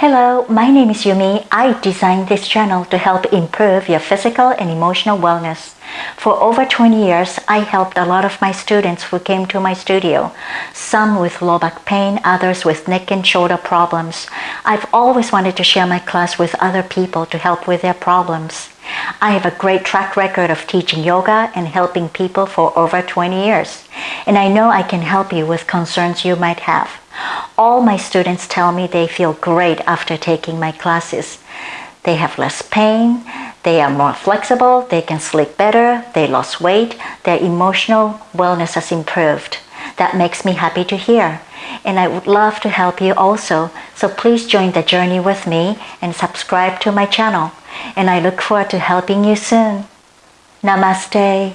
Hello, my name is Yumi. I designed this channel to help improve your physical and emotional wellness. For over 20 years, I helped a lot of my students who came to my studio, some with low back pain, others with neck and shoulder problems. I've always wanted to share my class with other people to help with their problems. I have a great track record of teaching yoga and helping people for over 20 years, and I know I can help you with concerns you might have. All my students tell me they feel great after taking my classes. They have less pain, they are more flexible, they can sleep better, they lost weight, their emotional wellness has improved. That makes me happy to hear. And I would love to help you also, so please join the journey with me and subscribe to my channel. And I look forward to helping you soon. Namaste.